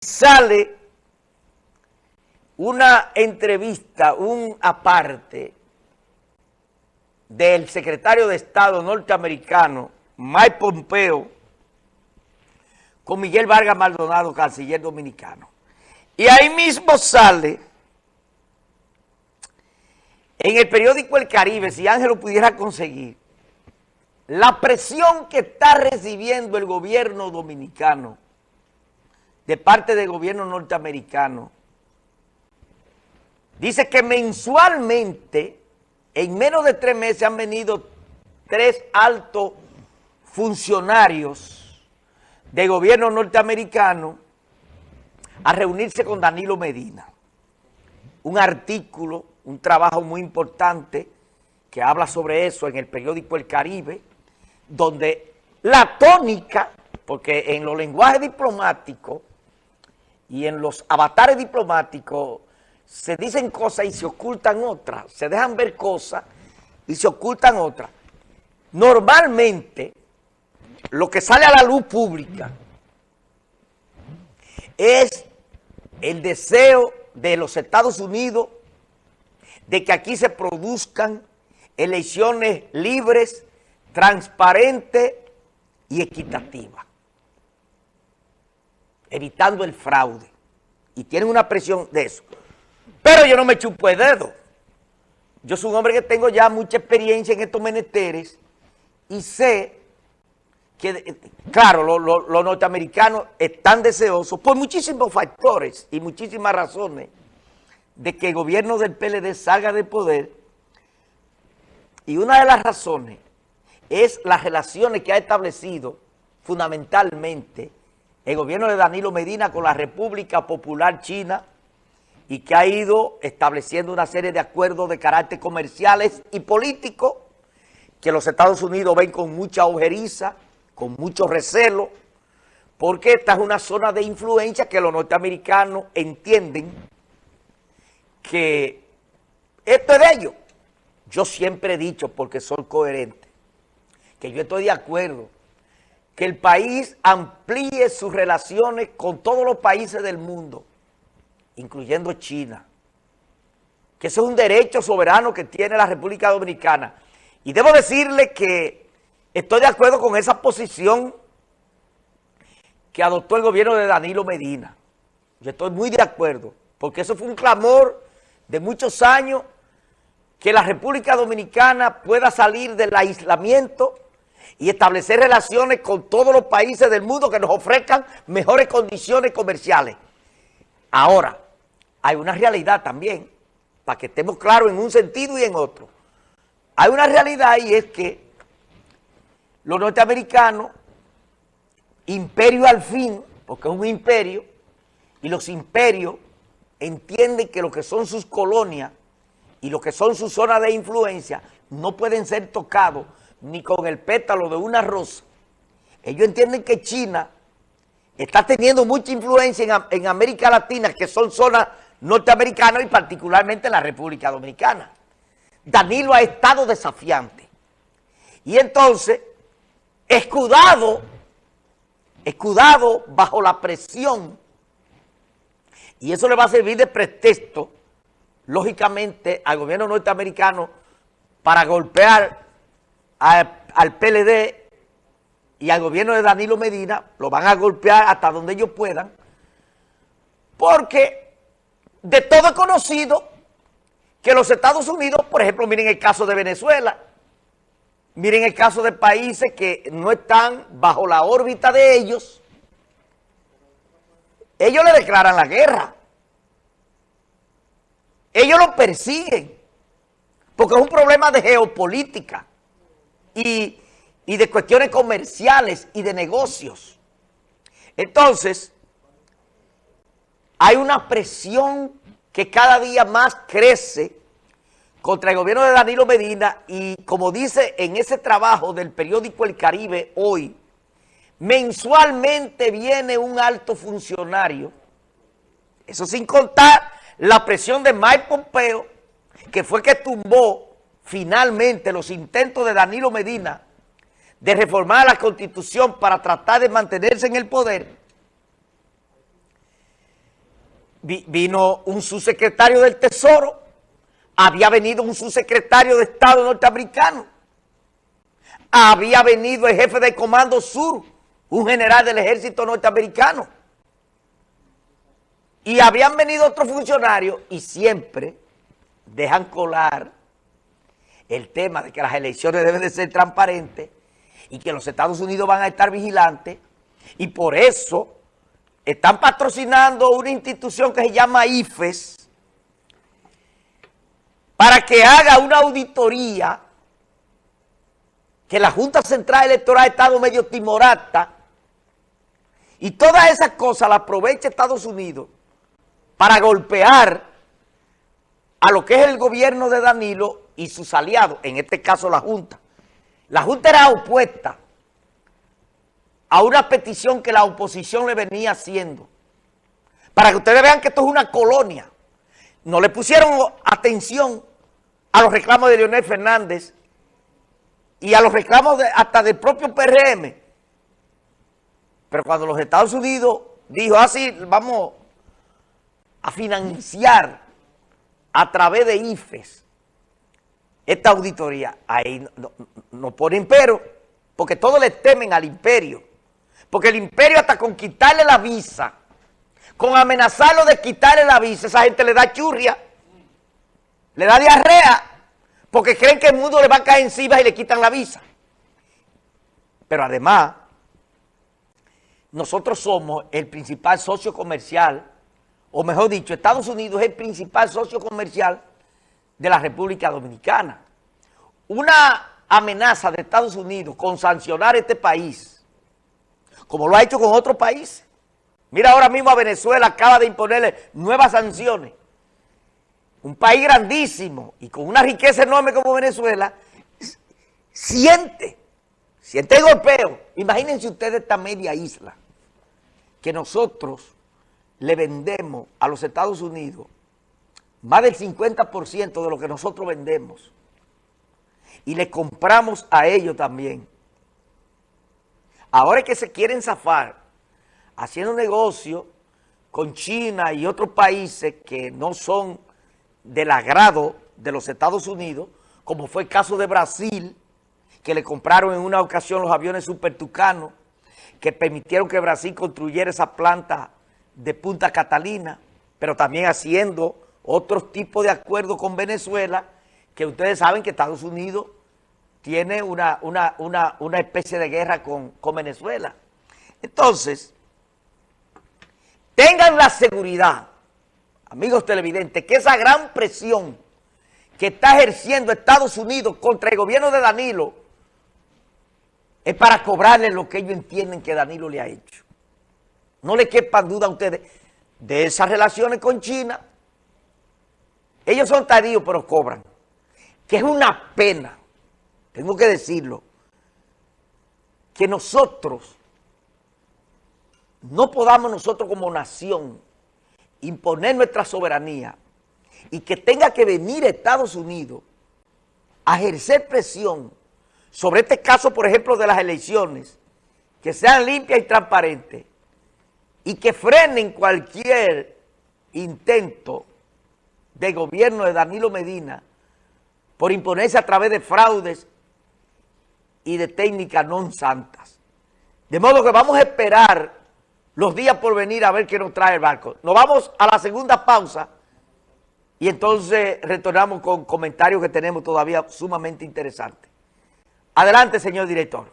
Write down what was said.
sale una entrevista, un aparte del secretario de Estado norteamericano, Mike Pompeo, con Miguel Vargas Maldonado, canciller dominicano. Y ahí mismo sale, en el periódico El Caribe, si Ángel lo pudiera conseguir, la presión que está recibiendo el gobierno dominicano de parte del gobierno norteamericano. Dice que mensualmente, en menos de tres meses, han venido tres altos funcionarios del gobierno norteamericano a reunirse con Danilo Medina. Un artículo, un trabajo muy importante que habla sobre eso en el periódico El Caribe, donde la tónica, porque en los lenguajes diplomáticos y en los avatares diplomáticos se dicen cosas y se ocultan otras, se dejan ver cosas y se ocultan otras. Normalmente, lo que sale a la luz pública es el deseo de los Estados Unidos de que aquí se produzcan elecciones libres, transparentes y equitativas evitando el fraude. Y tienen una presión de eso. Pero yo no me chupo el dedo. Yo soy un hombre que tengo ya mucha experiencia en estos menesteres y sé que, claro, los norteamericanos están deseosos por muchísimos factores y muchísimas razones de que el gobierno del PLD salga de poder y una de las razones es las relaciones que ha establecido fundamentalmente el gobierno de Danilo Medina con la República Popular China y que ha ido estableciendo una serie de acuerdos de carácter comerciales y políticos que los Estados Unidos ven con mucha ojeriza, con mucho recelo, porque esta es una zona de influencia que los norteamericanos entienden que esto es de ellos. Yo siempre he dicho, porque soy coherente, que yo estoy de acuerdo que el país amplíe sus relaciones con todos los países del mundo, incluyendo China, que eso es un derecho soberano que tiene la República Dominicana. Y debo decirle que estoy de acuerdo con esa posición que adoptó el gobierno de Danilo Medina. Yo estoy muy de acuerdo, porque eso fue un clamor de muchos años que la República Dominicana pueda salir del aislamiento y establecer relaciones con todos los países del mundo que nos ofrezcan mejores condiciones comerciales. Ahora, hay una realidad también, para que estemos claros en un sentido y en otro. Hay una realidad y es que los norteamericanos, imperio al fin, porque es un imperio, y los imperios entienden que lo que son sus colonias y lo que son sus zonas de influencia no pueden ser tocados ni con el pétalo de una rosa. Ellos entienden que China está teniendo mucha influencia en, América Latina, que son zonas norteamericanas y particularmente en la República Dominicana. Danilo ha estado desafiante. Y entonces, escudado, escudado bajo la presión, y eso le va a servir de pretexto, lógicamente, al gobierno norteamericano para golpear al PLD y al gobierno de Danilo Medina, lo van a golpear hasta donde ellos puedan, porque de todo es conocido que los Estados Unidos, por ejemplo, miren el caso de Venezuela, miren el caso de países que no están bajo la órbita de ellos, ellos le declaran la guerra, ellos lo persiguen, porque es un problema de geopolítica y, de cuestiones comerciales y de negocios. Entonces, hay una presión que cada día más crece contra el gobierno de Danilo Medina y como dice en ese trabajo del periódico El Caribe hoy, mensualmente viene un alto funcionario, eso sin contar la presión de Mike Pompeo, que fue que tumbó finalmente los intentos de Danilo Medina de reformar la Constitución para tratar de mantenerse en el poder, vino un subsecretario del Tesoro, había venido un subsecretario de Estado norteamericano, había venido el jefe del Comando Sur, un general del ejército norteamericano, y habían venido otros funcionarios y siempre dejan colar el tema de que las elecciones deben de ser transparentes y que los Estados Unidos van a estar vigilantes y por eso están patrocinando una institución que se llama IFES para que haga una auditoría que la Junta Central Electoral ha estado medio timorata y todas esas cosas las aprovecha Estados Unidos para golpear a lo que es el gobierno de Danilo y sus aliados, en este caso la Junta. La Junta era opuesta a una petición que la oposición le venía haciendo. Para que ustedes vean que esto es una colonia. No le pusieron atención a los reclamos de Leonel Fernández y a los reclamos hasta del propio PRM. Pero cuando los Estados Unidos dijo, así ah, vamos a financiar a través de IFES esta auditoría, ahí no, no ponen pero, porque todos le temen al imperio. Porque el imperio hasta con quitarle la visa, con amenazarlo de quitarle la visa, esa gente le da churria, le da diarrea, porque creen que el mundo le va a caer encima y le quitan la visa. Pero además, nosotros somos el principal socio comercial, o mejor dicho, Estados Unidos es el principal socio comercial de la República Dominicana. Una amenaza de Estados Unidos con sancionar este país como lo ha hecho con otros países. Mira ahora mismo a Venezuela acaba de imponerle nuevas sanciones. Un país grandísimo y con una riqueza enorme como Venezuela, siente, siente el golpeo. Imagínense ustedes esta media isla que nosotros le vendemos a los Estados Unidos más del 50% de lo que nosotros vendemos. Y le compramos a ellos también. Ahora es que se quieren zafar haciendo negocio con China y otros países que no son del agrado de los Estados Unidos, como fue el caso de Brasil, que le compraron en una ocasión los aviones Super Tucano, que permitieron que Brasil construyera esa planta de Punta Catalina, pero también haciendo otros tipos de acuerdos con Venezuela, que ustedes saben que Estados Unidos tiene una, una, especie de guerra con, con Venezuela. Entonces, tengan la seguridad, amigos televidentes, que esa gran presión que está ejerciendo Estados Unidos contra el gobierno de Danilo es para cobrarle lo que ellos entienden que Danilo le ha hecho. No le quepan duda a ustedes de esas relaciones con China. Ellos son tardíos, pero cobran. Que es una pena tengo que decirlo, que nosotros no podamos nosotros como nación imponer nuestra soberanía y que tenga que venir Estados Unidos a ejercer presión sobre este caso, por ejemplo, de las elecciones, que sean limpias y transparentes y que frenen cualquier intento de gobierno de Danilo Medina por imponerse a través de fraudes y de técnicas non santas. De modo que vamos a esperar los días por venir a ver qué nos trae el barco. Nos vamos a la segunda pausa y entonces retornamos con comentarios que tenemos todavía sumamente interesantes. Adelante, señor director.